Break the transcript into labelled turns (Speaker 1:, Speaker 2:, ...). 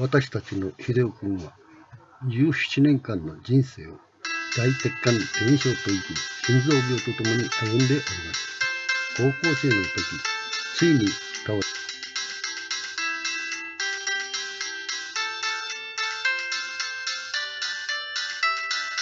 Speaker 1: 私たちの秀夫君は17年間の人生を大鉄管炎症といき心臓病とともに歩んでおります。高校生の時ついに倒れ